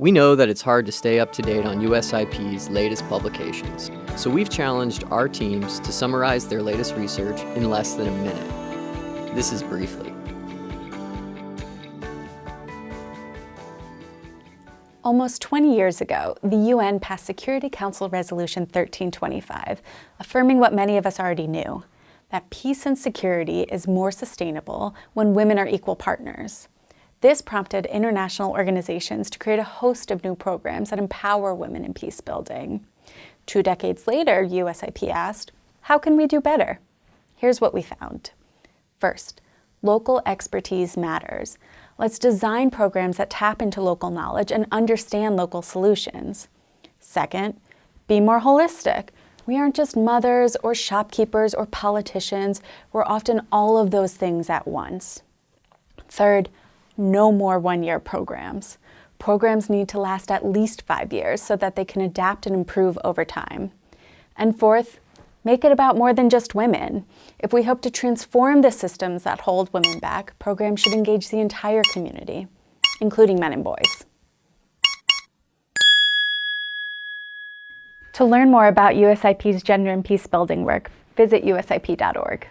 We know that it's hard to stay up to date on USIP's latest publications, so we've challenged our teams to summarize their latest research in less than a minute. This is Briefly. Almost 20 years ago, the UN passed Security Council Resolution 1325, affirming what many of us already knew, that peace and security is more sustainable when women are equal partners. This prompted international organizations to create a host of new programs that empower women in peace building. Two decades later, USIP asked, how can we do better? Here's what we found. First, local expertise matters. Let's design programs that tap into local knowledge and understand local solutions. Second, be more holistic. We aren't just mothers or shopkeepers or politicians. We're often all of those things at once. Third, no more one-year programs. Programs need to last at least five years so that they can adapt and improve over time. And fourth, make it about more than just women. If we hope to transform the systems that hold women back, programs should engage the entire community, including men and boys. To learn more about USIP's gender and peace building work, visit usip.org.